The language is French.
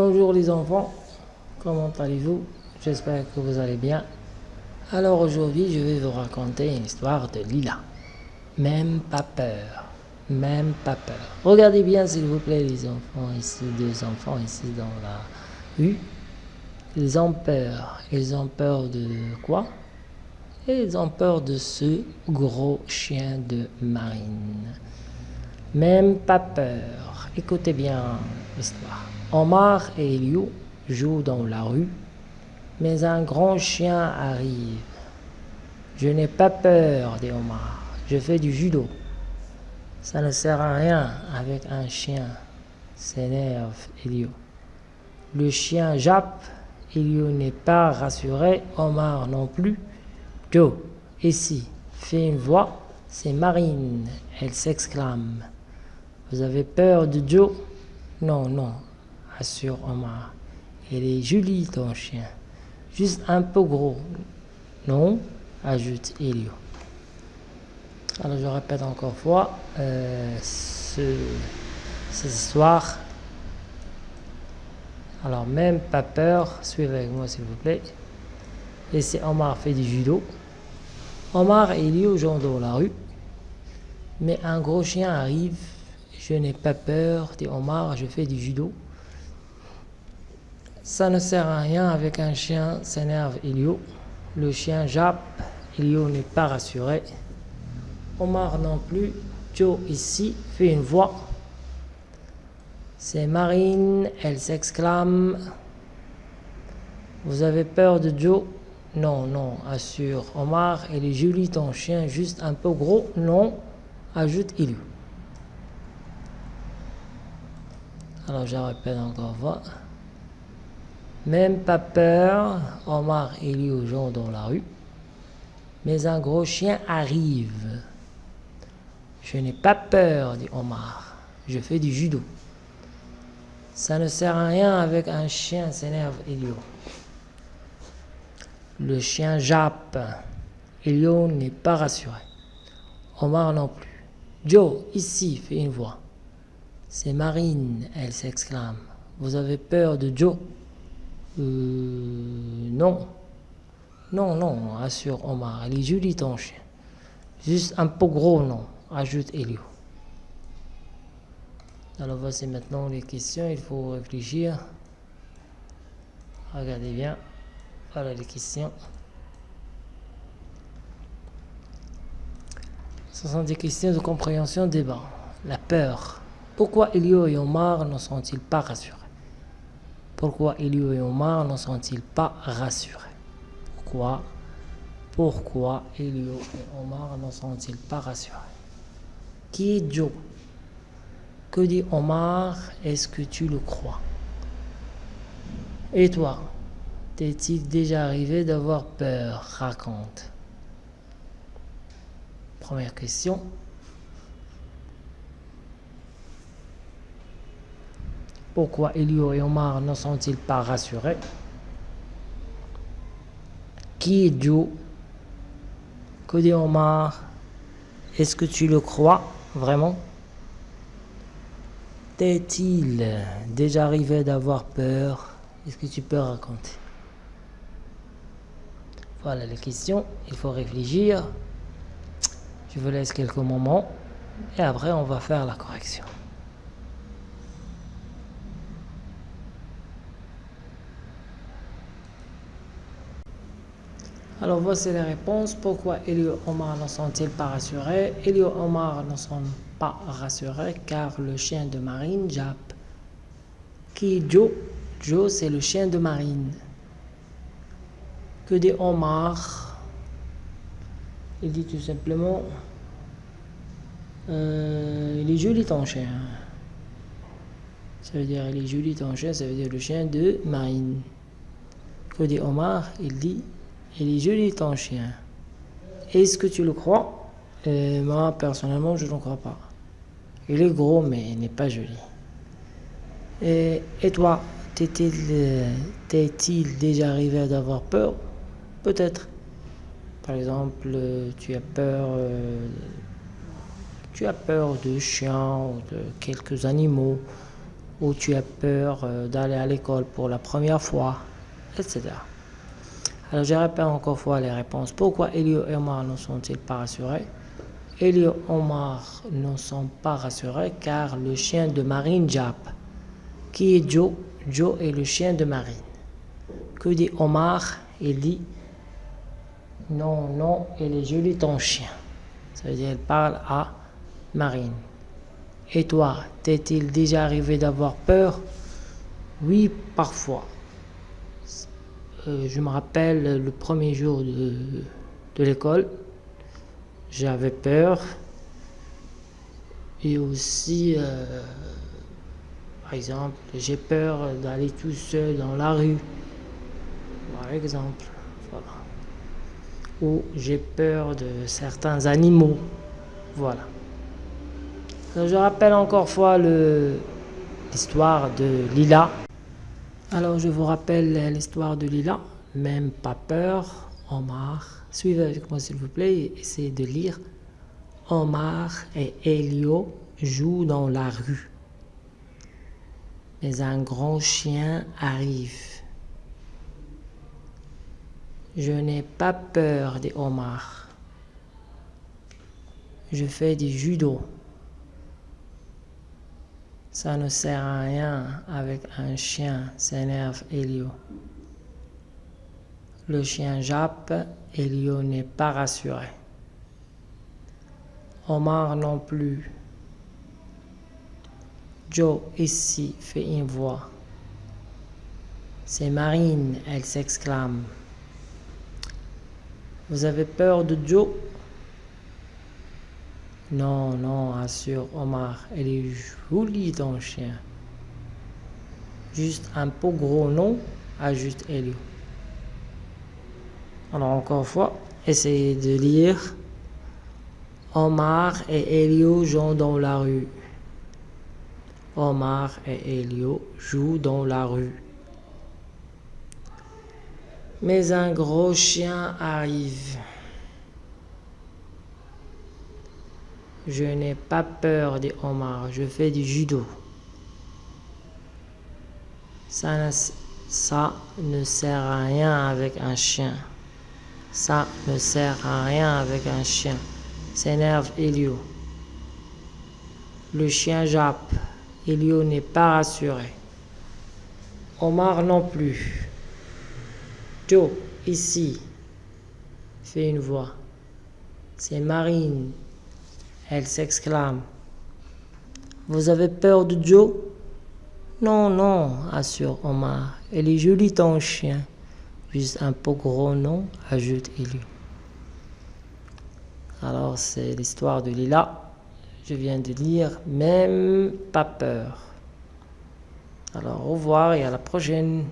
Bonjour les enfants, comment allez-vous? J'espère que vous allez bien. Alors aujourd'hui, je vais vous raconter une histoire de Lila. Même pas peur, même pas peur. Regardez bien s'il vous plaît les enfants, ici, deux enfants ici dans la rue. Ils ont peur. Ils ont peur de quoi? Ils ont peur de ce gros chien de marine. Même pas peur. Écoutez bien l'histoire. Omar et Elio jouent dans la rue, mais un grand chien arrive. Je n'ai pas peur, dit Omar. Je fais du judo. Ça ne sert à rien avec un chien, s'énerve Elio. Le chien jappe, Elio n'est pas rassuré, Omar non plus. Joe, ici, fait une voix, c'est Marine. Elle s'exclame. Vous avez peur de Joe Non, non, assure Omar. Elle est jolie ton chien. Juste un peu gros. Non, ajoute Elio. Alors je répète encore fois, euh, ce. Alors même pas peur, suivez avec moi s'il vous plaît. Et c'est Omar fait du judo. Omar et Elio jouent dans la rue. Mais un gros chien arrive je n'ai pas peur, dit Omar, je fais du judo. Ça ne sert à rien avec un chien, s'énerve Elio. Le chien jappe, Elio n'est pas rassuré. Omar non plus. Joe ici fait une voix. C'est Marine, elle s'exclame. Vous avez peur de Joe? Non, non, assure Omar. Elle est jolie ton chien, juste un peu gros Non, ajoute Elio. Alors je répète encore fois. Même pas peur, Omar et aux gens dans la rue. Mais un gros chien arrive. Je n'ai pas peur, dit Omar. Je fais du judo. Ça ne sert à rien avec un chien, s'énerve Elio. Le chien jappe. Elio n'est pas rassuré. Omar non plus. Joe, ici, fait une voix. C'est Marine, elle s'exclame. Vous avez peur de Joe? Non. Non, non, assure Omar. Elle est jolie ton chien. Juste un peu gros, non, ajoute Elio. Alors voici maintenant les questions, il faut réfléchir. Regardez bien. Voilà les questions. Ce sont des questions de compréhension débat. La peur. Pourquoi Elio et Omar ne sont-ils pas rassurés Pourquoi Elio et Omar ne sont-ils pas rassurés? Pourquoi Pourquoi Elio et Omar ne sont-ils pas rassurés? Qui est Joe Que dit Omar? Est-ce que tu le crois? Et toi T'est-il déjà arrivé d'avoir peur? Raconte. Première question. Pourquoi Elio et Omar ne sont-ils pas rassurés? Qui est Joe Que dit Omar? Est-ce que tu le crois vraiment? T'est-il déjà arrivé d'avoir peur? Est-ce que tu peux raconter? Voilà les questions. Il faut réfléchir. Je vous laisse quelques moments et après on va faire la correction. Alors voici les réponses. Pourquoi Elio Omar ne sont-ils pas rassurés? Elio Omar ne sont pas rassurés car le chien de Marine jappe. Qui? Joe Joe c'est le chien de Marine. Que dit Omar? Il dit tout simplement euh, Il est joli ton chien. Ça veut dire il est joli ton chien, ça veut dire le chien de Marine. Que dit Omar? Il dit il est joli ton chien. Est-ce que tu le crois? Euh, Moi, personnellement, je ne crois pas. Il est gros, mais il n'est pas joli. Et, et toi, t'es-il déjà arrivé d'avoir peur? Peut-être. Par exemple, tu as peur, euh, tu as peur de chiens ou de quelques animaux. ou tu as peur euh, d'aller à l'école pour la première fois, etc. Alors je répète encore fois les réponses. Pourquoi Elio et Omar ne sont-ils pas rassurés? Elio et Omar ne sont pas rassurés car le chien de Marine jappe. Qui est Joe? Joe est le chien de Marine. Que dit Omar? Il dit Non, non, il est joli ton chien. Ça veut dire qu'il parle à Marine. Et toi, t'est-il déjà arrivé d'avoir peur? Oui, parfois. Euh, je me rappelle le premier jour de, l'école, j'avais peur. Et aussi, euh, par exemple, j'ai peur d'aller tout seul dans la rue. Par exemple. Ou j'ai peur de certains animaux. Voilà. je rappelle encore fois l'histoire de Lila. Alors je vous rappelle l'histoire de Lila. Même pas peur, Omar. Suivez avec moi s'il vous plaît, essayez de lire. Omar et Elio jouent dans la rue mais un grand chien arrive. Je n'ai pas peur des homards. Je fais du judo. Ça ne sert à rien avec un chien, s'énerve Elio. Le chien jappe, Elio n'est pas rassuré. Omar non plus. Joe ici fait une voix. C'est Marine, elle s'exclame. Vous avez peur de Joe? Non, non, assure Omar, elle est jolie ton chien. Juste un peu gros nom, ajoute Elio. Alors encore une fois, essayez de lire. Omar et Elio jouent dans la rue. Omar et Elio jouent dans la rue. Mais un gros chien arrive. Je n'ai pas peur de Omar, je fais du judo. Ça ne, ça ne sert à rien avec un chien. Ça ne sert à rien avec un chien. S'énerve Elio. Le chien jappe. Elio n'est pas rassuré. Omar non plus. Joe, ici, fait une voix. C'est Marine. Elle s'exclame. Vous avez peur de Joe? Non, non, assure Omar. Elle est jolie ton chien. Juste un peu gros nom, ajoute Elio. Alors c'est l'histoire de Lila. Je viens de lire Même pas peur. Alors au revoir et à la prochaine.